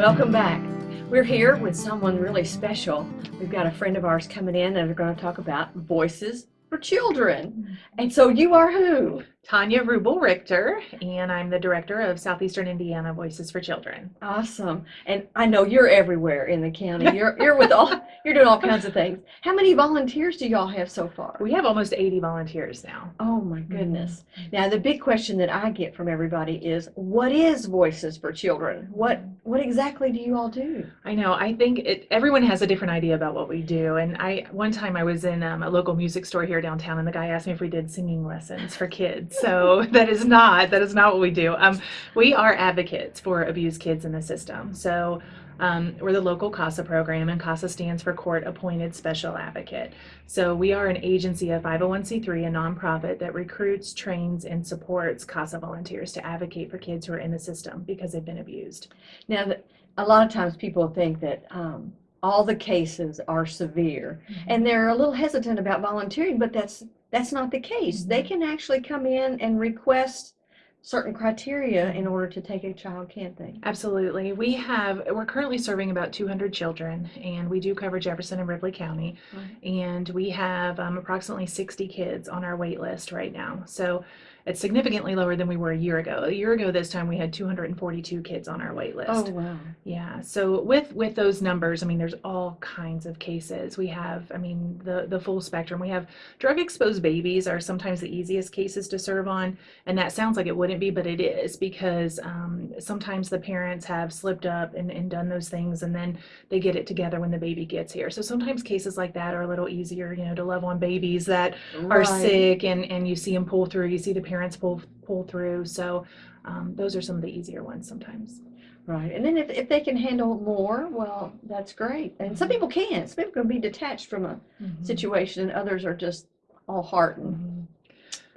Welcome back. We're here with someone really special. We've got a friend of ours coming in and we're going to talk about voices for children. And so you are who? Tonya Rubel Richter, and I'm the director of Southeastern Indiana Voices for Children. Awesome. And I know you're everywhere in the county. You're you're with all you're doing all kinds of things. How many volunteers do y'all have so far? We have almost 80 volunteers now. Oh my goodness. Now the big question that I get from everybody is what is Voices for Children? What what exactly do you all do? I know. I think it, everyone has a different idea about what we do. And I one time I was in um, a local music store here downtown, and the guy asked me if we did singing lessons for kids. So that is not that is not what we do. Um, we are advocates for abused kids in the system. So. Um, we're the local CASA program, and CASA stands for Court Appointed Special Advocate. So we are an agency, a 501c3, a nonprofit that recruits, trains, and supports CASA volunteers to advocate for kids who are in the system because they've been abused. Now a lot of times people think that um, all the cases are severe and they're a little hesitant about volunteering, but that's that's not the case. They can actually come in and request certain criteria in order to take a child, can't they? Absolutely. We have, we're currently serving about 200 children, and we do cover Jefferson and Ripley County. Right. And we have um, approximately 60 kids on our wait list right now. So it's significantly lower than we were a year ago. A year ago this time we had 242 kids on our wait list. Oh wow. Yeah. So with with those numbers, I mean, there's all kinds of cases. We have, I mean, the the full spectrum. We have drug exposed babies are sometimes the easiest cases to serve on, and that sounds like it wouldn't be, but it is because um, sometimes the parents have slipped up and, and done those things, and then they get it together when the baby gets here. So sometimes cases like that are a little easier, you know, to love on babies that are sick, and and you see them pull through. You see the parents pull pull through. So. Um, those are some of the easier ones sometimes. Right. And then if, if they can handle more, well, that's great. And some people can't. Some people can be detached from a situation and others are just all heart and Mhm.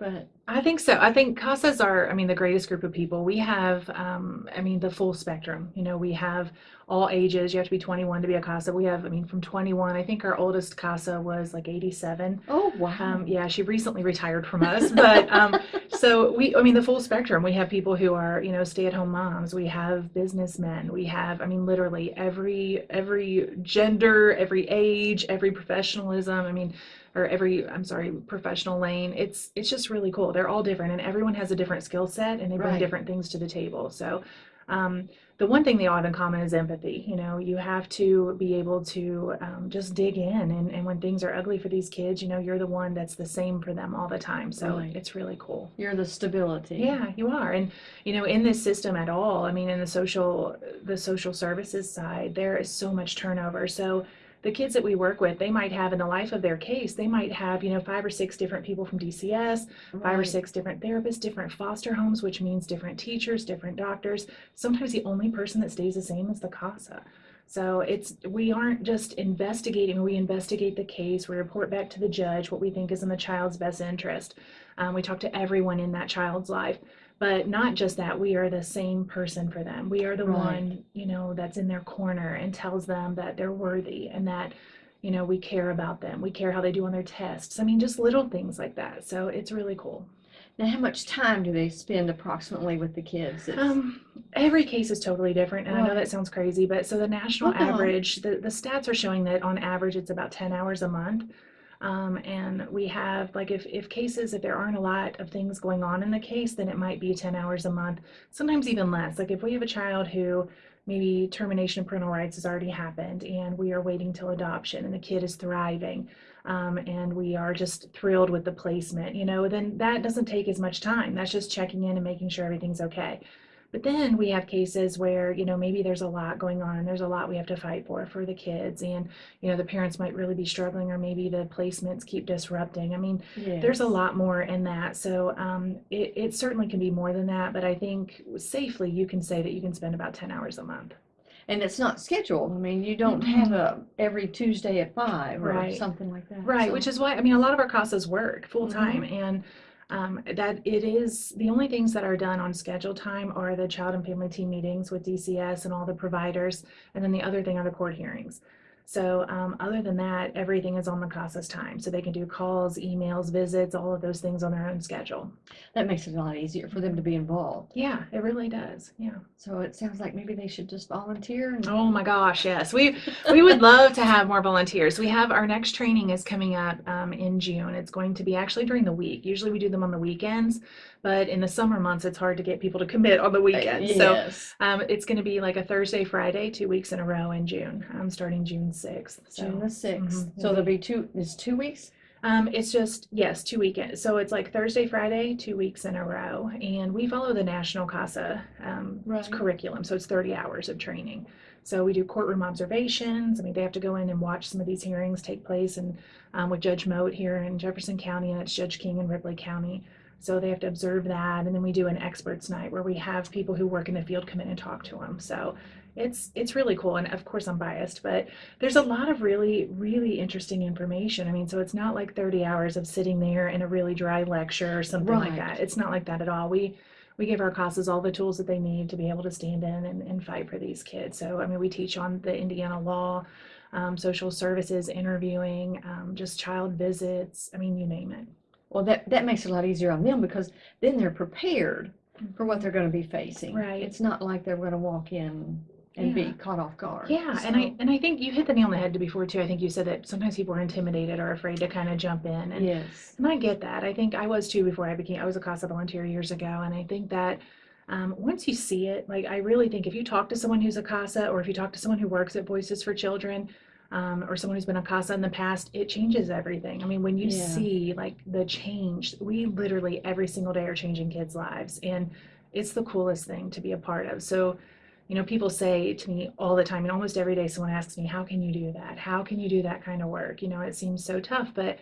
But I think so. I think CASAs are, I mean, the greatest group of people. We have, um, I mean, the full spectrum. You know, we have all ages. You have to be 21 to be a CASA. We have, I mean, from 21, I think our oldest CASA was like 87. oh wow. Um, yeah, she recently retired from us, but um, so we, I mean, the full spectrum. We have people who are, you know, stay-at-home moms. We have businessmen. We have, I mean, literally every every gender, every age, every professionalism. I mean, or every, I'm sorry, professional lane. It's it's just really cool. They're all different, and everyone has a different skill set, and they bring Right. different things to the table. So. Um, the one thing they all have in common is empathy. You know, you have to be able to um, just dig in, and, and when things are ugly for these kids, you know, you're the one that's the same for them all the time. So Right. it's really cool. You're the stability. Yeah, you are. And you know, in this system at all, I mean, in the social the social services side, there is so much turnover. So the kids that we work with, they might have in the life of their case, they might have, you know, five or six different people from DCS, five or six different therapists, different foster homes, which means different teachers, different doctors. Sometimes the only person that stays the same is the CASA. So it's we aren't just investigating, we investigate the case, we report back to the judge what we think is in the child's best interest. Um, we talk to everyone in that child's life. But not just that, we are the same person for them. We are the Right. one, you know, that's in their corner and tells them that they're worthy and that, you know, we care about them. We care how they do on their tests. I mean, just little things like that. So it's really cool. Now how much time do they spend approximately with the kids? Um, every case is totally different, and I know that sounds crazy, but so the national no. average, the, the stats are showing that on average it's about 10 hours a month. Um, and we have, like, if, if cases, if there aren't a lot of things going on in the case, then it might be 10 hours a month, sometimes even less. Like, if we have a child who maybe termination of parental rights has already happened and we are waiting till adoption and the kid is thriving, um, and we are just thrilled with the placement, you know, then that doesn't take as much time. That's just checking in and making sure everything's okay. But then we have cases where, you know, maybe there's a lot going on and there's a lot we have to fight for for the kids. And, you know, the parents might really be struggling or maybe the placements keep disrupting. I mean, there's a lot more in that. So um, it, it certainly can be more than that. But I think safely you can say that you can spend about 10 hours a month. And it's not scheduled. I mean, you don't have a every Tuesday at five or Right. something like that. Right, So- which is why, I mean, a lot of our CASAs work full time and um, that it is, the only things that are done on scheduled time are the child and family team meetings with DCS and all the providers. And then the other thing are the court hearings. So um, other than that, everything is on the CASA's time. So they can do calls, emails, visits, all of those things on their own schedule. That makes it a lot easier for them to be involved. Yeah, it really does. Yeah. So it sounds like maybe they should just volunteer and Oh my gosh, yes. We we would love to have more volunteers. We have our next training is coming up um, in June. It's going to be actually during the week. Usually we do them on the weekends, but in the summer months it's hard to get people to commit on the weekends. So um, it's going to be like a Thursday, Friday, two weeks in a row in June. I'm starting June 6th. So June the sixth. mhm, So there'll be two, it's two weeks? um, it's just, yes, two weekends. So it's like Thursday, Friday, two weeks in a row. And we follow the National CASA um, Right. curriculum. So it's 30 hours of training. So we do courtroom observations. I mean, they have to go in and watch some of these hearings take place and um, with Judge Moat here in Jefferson County and it's Judge King in Ripley County. So they have to observe that. And then we do an experts night where we have people who work in the field come in and talk to them. So it's it's really cool. And of course I'm biased, but there's a lot of really, really interesting information. I mean, so it's not like 30 hours of sitting there in a really dry lecture or something like that. It's not like that at all. We we give our classes all the tools that they need to be able to stand in and, and fight for these kids. So, I mean, we teach on the Indiana law, um, social services, interviewing, um, just child visits. I mean, you name it. Well, that, that makes it a lot easier on them because then they're prepared for what they're gonna be facing. Right. It's not like they're gonna walk in and Yeah. be caught off guard. Yeah, and I and I think you hit the nail on the head before too. I think you said that sometimes people are intimidated or afraid to kind of jump in, and Yes. And I get that. I think I was too before I became, I was a CASA volunteer years ago. And I think that um, once you see it, like I really think if you talk to someone who's a CASA or if you talk to someone who works at Voices for Children um, or someone who's been a CASA in the past, it changes everything. I mean, when you Yeah. see like the change, we literally every single day are changing kids' lives. And it's the coolest thing to be a part of. So, you know, people say to me all the time, and almost every day someone asks me, How can you do that? How can you do that kind of work? You know, it seems so tough, but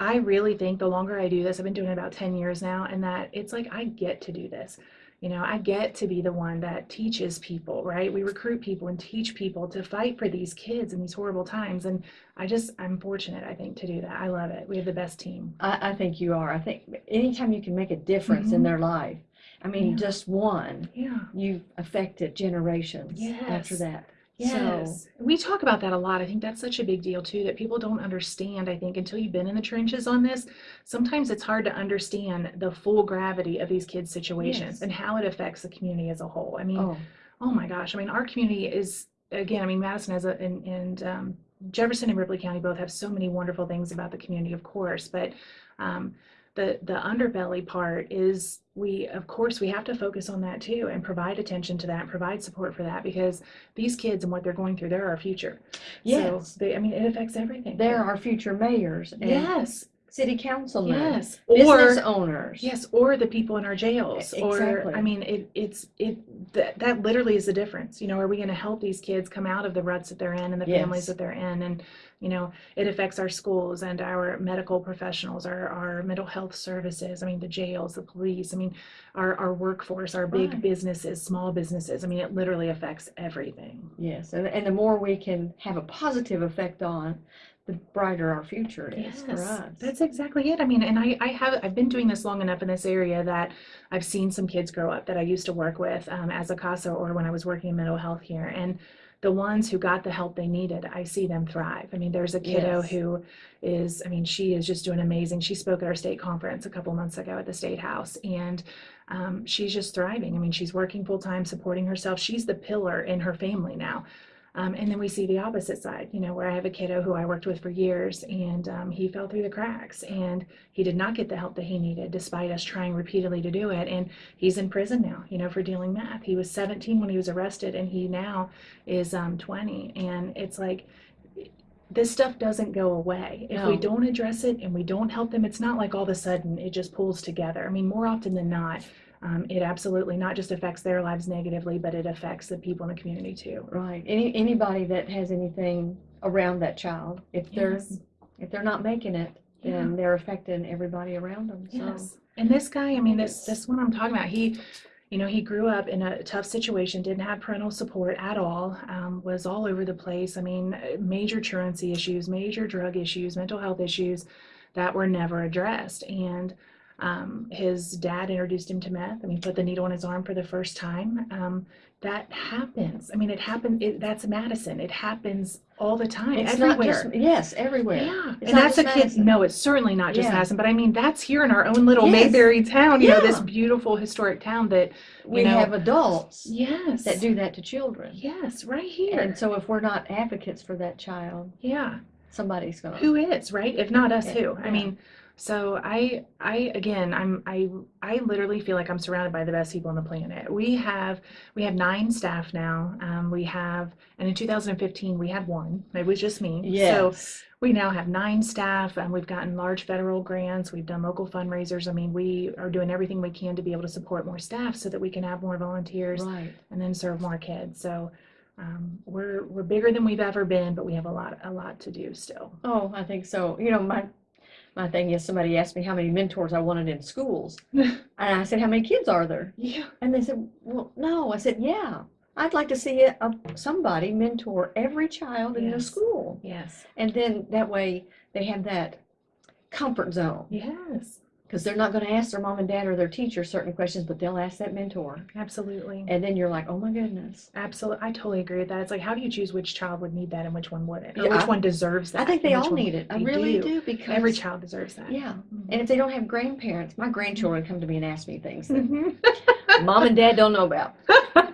I really think the longer I do this, I've been doing it about 10 years now, and that it's like I get to do this. You know, I get to be the one that teaches people, right? We recruit people and teach people to fight for these kids in these horrible times. And I just, I'm fortunate, I think, to do that. I love it. We have the best team. I, I think you are. I think anytime you can make a difference in Mhm. their life, I mean, Yeah. just one, Yeah. you've affected generations after that. Yes. We talk about that a lot. I think that's such a big deal too, that people don't understand. I think until you've been in the trenches on this, sometimes it's hard to understand the full gravity of these kids' situations Yes. and how it affects the community as a whole. I mean, Oh, oh my gosh, I mean, our community is, again, I mean, Madison has a, and, and um, Jefferson and Ripley County both have so many wonderful things about the community, of course, but um, the, the underbelly part is we, of course, we have to focus on that too and provide attention to that and provide support for that because these kids and what they're going through, they're our future. yes. So they, I mean, it affects everything. They're our future mayors and Yes, city councilmen, yes. business Or, owners. Yes, or the people in our jails, or. I mean, it, it's, it, that, that literally is the difference. You know, are we gonna help these kids come out of the ruts that they're in and the families that they're in? And, you know, it affects our schools and our medical professionals, our, our mental health services, I mean, the jails, the police, I mean, our, our workforce, our big Right. businesses, small businesses, I mean, it literally affects everything. Yes, and, and the more we can have a positive effect on, the brighter our future is for us. That's exactly it. I mean, and I, I have, I've been doing this long enough in this area that I've seen some kids grow up that I used to work with um, as a CASA or when I was working in mental health here. And the ones who got the help they needed, I see them thrive. I mean, there's a kiddo Yes. who is, I mean, she is just doing amazing. She spoke at our state conference a couple months ago at the State House and um, she's just thriving. I mean, she's working full time, supporting herself. She's the pillar in her family now. Um, and then we see the opposite side, you know, where I have a kiddo who I worked with for years and um, he fell through the cracks and he did not get the help that he needed despite us trying repeatedly to do it. And he's in prison now, you know, for dealing meth. He was 17 when he was arrested and he now is um, 20. And it's like, this stuff doesn't go away. If we don't address it and we don't help them, it's not like all of a sudden it just pulls together. I mean, more often than not, um, it absolutely not just affects their lives negatively, but it affects the people in the community too. Right. Any, anybody that has anything around that child, if they're, if they're not making it, then they're affecting everybody around them. So, Yes. And this guy, I mean, this Yes. this one I'm talking about, he, you know, he grew up in a tough situation, didn't have parental support at all, um, was all over the place. I mean, uh, major truancy issues, major drug issues, mental health issues that were never addressed. And um, his dad introduced him to meth. and he put the needle in his arm for the first time. Um, that happens. I mean, it happened. It, that's Madison. It happens all the time, It's everywhere. just, yes, everywhere. Yeah, It's and that's a kid. No, it's certainly not just Yeah. Madison, but I mean that's here in our own little Yes. Mayberry town. You know, this beautiful historic town that We know, have adults yes, that do that to children. yes, right here. And so if we're not advocates for that child, yeah, somebody's gonna. who is right? If not us, Yeah, who? I yeah. mean, so I, I again, I'm, I, I literally feel like I'm surrounded by the best people on the planet. We have, we have nine staff now. Um, we have, and in 2015 we had one. It was just me. So We now have nine staff and we've gotten large federal grants. We've done local fundraisers. I mean, we are doing everything we can to be able to support more staff so that we can have more volunteers Right. and then serve more kids. So um, we're we're bigger than we've ever been, but we have a lot a lot to do still. Oh, I think so. You know, my my thing is somebody asked me how many mentors I wanted in schools. And I said, How many kids are there? Yeah. And they said, Well, no. I said, Yeah. I'd like to see a, a, somebody mentor every child in the school. Yes. And then that way they have that comfort zone Yes. Because they're not going to ask their mom and dad or their teacher certain questions, but they'll ask that mentor. Absolutely. And then you're like, Oh my goodness. Absolutely. I totally agree with that. It's like how do you choose which child would need that and which one wouldn't? Or Yeah, which I- one deserves that? I think they all need it. I really do. do because Every child deserves that. Yeah. Mhm. And if they don't have grandparents, my grandchildren come to me and ask me things that Mhm. mom and dad don't know about.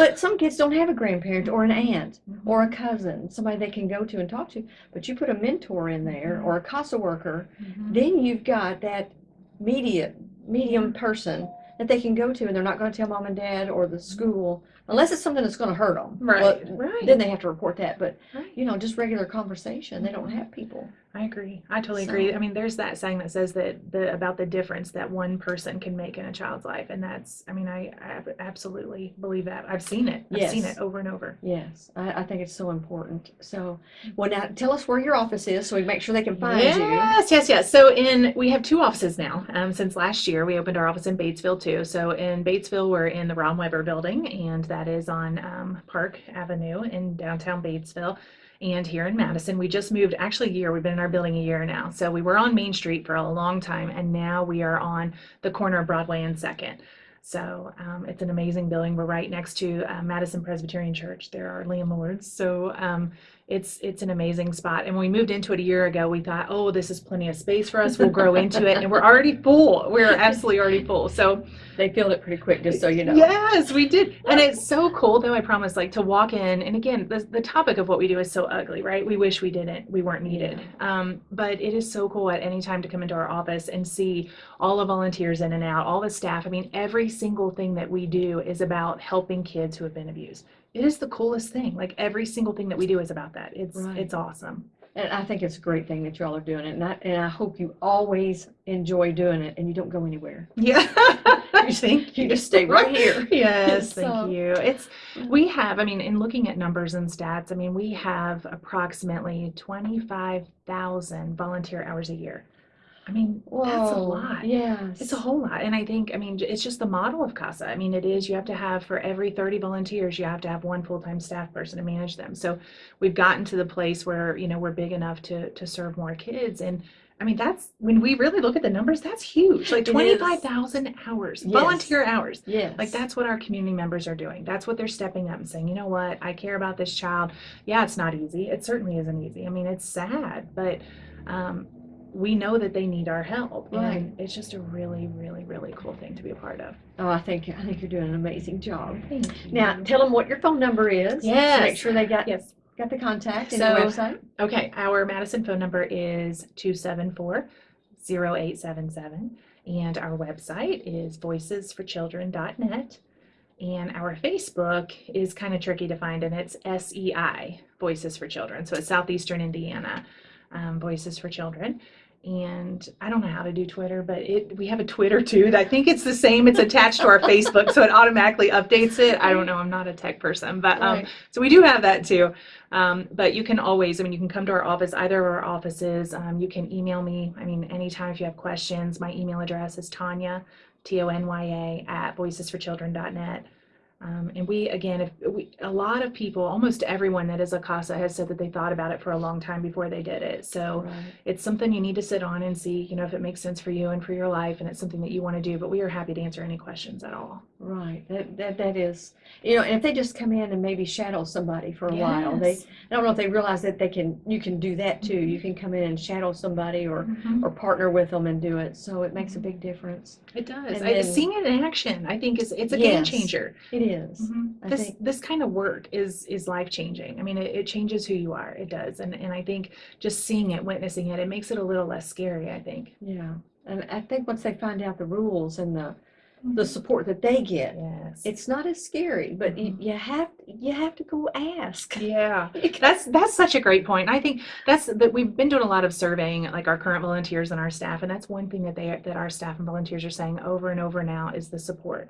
But some kids don't have a grandparent or an aunt or a cousin, somebody they can go to and talk to. But you put a mentor in there or a CASA worker, Mhm. then you've got that media medium person that they can go to, and they're not going to tell mom and dad or the school unless it's something that's going to hurt them. Right. right. then they have to report that. But Right. you know, just regular conversation, they don't have people. I agree. I totally agree. I mean, there's that saying that says that the about the difference that one person can make in a child's life, and that's. I mean, I, I absolutely believe that. I've seen it. I've seen it over and over. Yes, I, I think it's so important. So, well, now tell us where your office is so we make sure they can find you. Yes, yes, yes. So in we have two offices now. Um, since last year, we opened our office in Batesville too. So in Batesville, we're in the Ron Weber Building, and that is on um, Park Avenue in downtown Batesville. And here in Madison, we just moved actually a year. We've been in our building a year now. So we were on Main Street for a long time, and now we are on the corner of Broadway and Second. So um, it's an amazing building. We're right next to uh, Madison Presbyterian Church. There are landlords. So um, it's it's an amazing spot. And when we moved into it a year ago, we thought, oh, this is plenty of space for us. We'll grow into it, and we're already full. We're absolutely already full. So They filled it pretty quick, just so you know. yes, we did, and it's so cool. Though I promise, like to walk in, and again, the the topic of what we do is so ugly, right? We wish we didn't, we weren't needed. Um, but it is so cool at any time to come into our office and see all the volunteers in and out, all the staff. I mean, every single thing that we do is about helping kids who have been abused. It is the coolest thing. Like every single thing that we do is about that. It's Right. it's awesome. And I think it's a great thing that y'all are doing it. And I, and I hope you always enjoy doing it and you don't go anywhere. Yeah. Thank You just stay right here. Yes, So- thank you. It's we have, I mean, in looking at numbers and stats, I mean, we have approximately 25,000 volunteer hours a year. I mean, that's a lot. Yes. It's a whole lot. And I think, I mean, it's just the model of CASA. I mean, it is you have to have for every 30 volunteers, you have to have one full-time staff person to manage them. So we've gotten to the place where, you know, we're big enough to to serve more kids. And I mean, that's when we really look at the numbers, that's huge. Like It is. 25,000 hours, Yes. volunteer hours. Yes. Like that's what our community members are doing. That's what they're stepping up and saying, you know what, I care about this child. Yeah, it's not easy. It certainly isn't easy. I mean, it's sad, but um, we know that they need our help. Right. And it's just a really, really, really cool thing to be a part of. Oh, I think I think you're doing an amazing job. Thank you. Now, tell them what your phone number is. to Yes. Make sure they got yes. got the contact and So- website. Okay, our Madison phone number is 274 0877, and our website is voicesforchildren.net. And our Facebook is kind of tricky to find, and it's SEI, Voices for Children. So it's Southeastern Indiana, um, Voices for Children. And I don't know how to do Twitter, but it we have a Twitter too. I think it's the same. It's attached to our Facebook, so it automatically updates it. I don't know. I'm not a tech person, but um, Right. so we do have that too. Um, but you can always, I mean, you can come to our office, either of our offices. Um, you can email me. I mean, anytime if you have questions, my email address is Tonya, T O N Y A, at voicesforchildren.net. Um, and we, again, if we, a lot of people, almost everyone that is a CASA has said that they thought about it for a long time before they did it. So Right. it's something you need to sit on and see, you know, if it makes sense for you and for your life, and it's something that you want to do. But we are happy to answer any questions at all. Right, that, that, that is, you know, and if they just come in and maybe shadow somebody for a while, they, I don't know if they realize that they can, you can do that too. You can come in and shadow somebody or, Mhm. or partner with them and do it, so it makes a big difference. It does. And I, then- seeing it in action, I think, is it's a game changer. It is. Mhm. This think- this kind of work is is life changing. I mean, it, it changes who you are. It does, and and I think just seeing it, witnessing it, it makes it a little less scary. I think. Yeah, and I think once they find out the rules and the, the support that they get, Yes. it's not as scary, but you, Mhm. you have, you have to go ask. yeah. That's that's such a great point. I think that's that we've been doing a lot of surveying, like our current volunteers and our staff, and that's one thing that they that our staff and volunteers are saying over and over now is the support.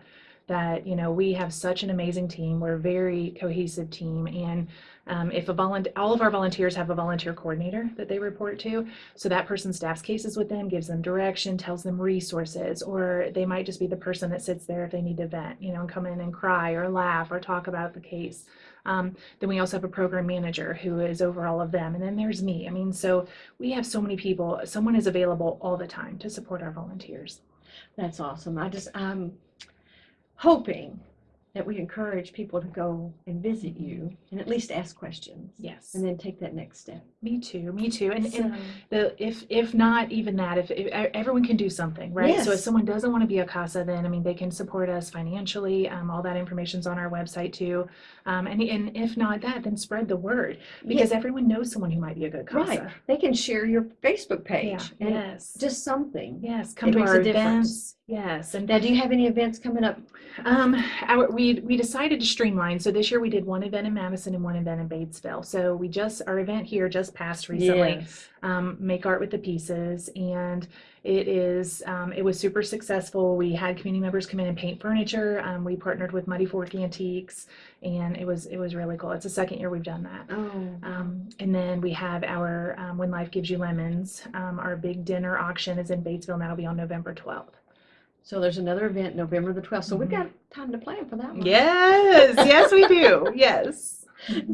That you know we have such an amazing team. We're a very cohesive team, and um, if a volunteer, all of our volunteers have a volunteer coordinator that they report to, so that person staffs cases with them, gives them direction, tells them resources, or they might just be the person that sits there if they need to vent, you know, and come in and cry or laugh or talk about the case. Um, then we also have a program manager who is over all of them. And then there's me. I mean, so we have so many people. Someone is available all the time to support our volunteers. That's awesome. I just, I'm hoping that we encourage people to go and visit you and at least ask questions Yes. and then take that next step. Me too. Me too. And, and the if if not even that, if, if everyone can do something, right? Yes. So if someone doesn't want to be a CASA, then I mean they can support us financially. Um, all that information's on our website too. Um, and and if not that, then spread the word because everyone knows someone who might be a good CASA. Right. They can share your Facebook Yeah. page and Yes. just something. yes. Come it to makes our a difference. events. Yes. And Now, do you have any events coming up? Um, our, we we we decided to streamline. So this year we did one event in Madison and one event in Batesville. So we just our event here just passed recently. Yes. Um, Make art with the pieces, and it is um, it was super successful. We had community members come in and paint furniture. Um, we partnered with Muddy Fork Antiques, and it was it was really cool. It's the second year we've done that. Oh, Um, and then we have our um, When Life Gives You Lemons. Um, our big dinner auction is in Batesville, and that'll be on November twelfth. So there's another event November the 12th. So we've got time to plan for that one. Yes, yes, we do. Yes.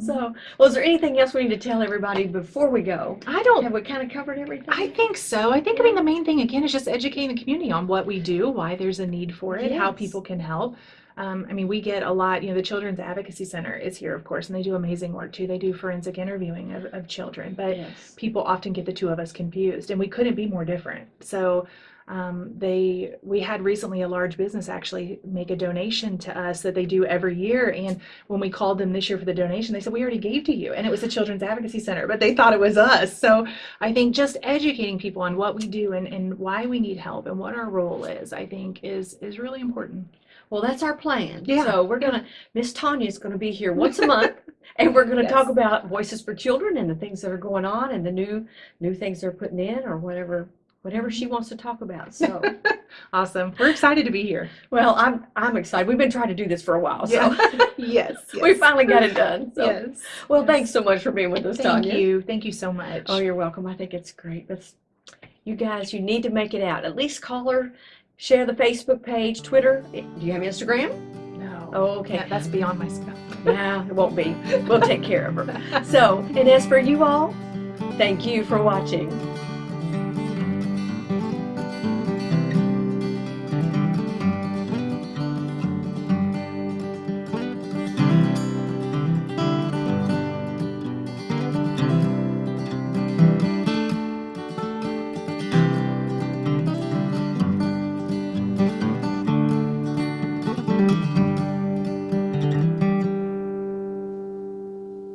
So, well, is there anything else we need to tell everybody before we go? I don't Have we kind of covered everything? I think so. I think I mean the main thing again is just educating the community on what we do, why there's a need for it, how people can help. Um, I mean, we get a lot. You know, the Children's Advocacy Center is here, of course, and they do amazing work too. They do forensic interviewing of, of children, but yes. people often get the two of us confused, and we couldn't be more different. So. Um, they we had recently a large business actually make a donation to us that they do every year and when we called them this year for the donation they said we already gave to you and it was the children's advocacy center but they thought it was us so I think just educating people on what we do and, and why we need help and what our role is, I think is is really important. Well, that's our plan. Yeah. So we're gonna, Miss Tonya is gonna be here once a month, and we're gonna talk about Voices for Children and the things that are going on and the new, new things they're putting in or whatever, whatever she wants to talk about. So, Awesome. We're excited to be here. well, I'm, I'm excited. We've been trying to do this for a while, so yes. we finally got it done. So, Yes. well, yes. thanks so much for being with us, Thank Tonya. you. Thank you so much. Oh, you're welcome. I think it's great. That's, you guys, you need to make it out. At least call her, share the Facebook page, Twitter. Do you have Instagram? no. Oh, okay. That- that's beyond my scope. Nah, it won't be. We'll take care of her. So, and as for you all, thank you for watching.